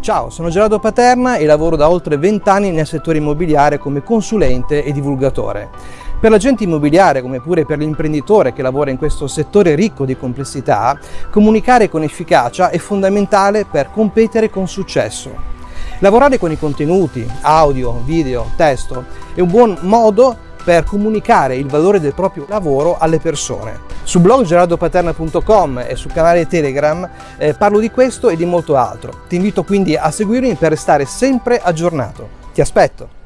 Ciao, sono Gerardo Paterna e lavoro da oltre 20 anni nel settore immobiliare come consulente e divulgatore. Per l'agente immobiliare, come pure per l'imprenditore che lavora in questo settore ricco di complessità, comunicare con efficacia è fondamentale per competere con successo. Lavorare con i contenuti, audio, video, testo, è un buon modo per comunicare il valore del proprio lavoro alle persone. Su blog gerardopaterna.com e sul canale Telegram eh, parlo di questo e di molto altro. Ti invito quindi a seguirmi per restare sempre aggiornato. Ti aspetto!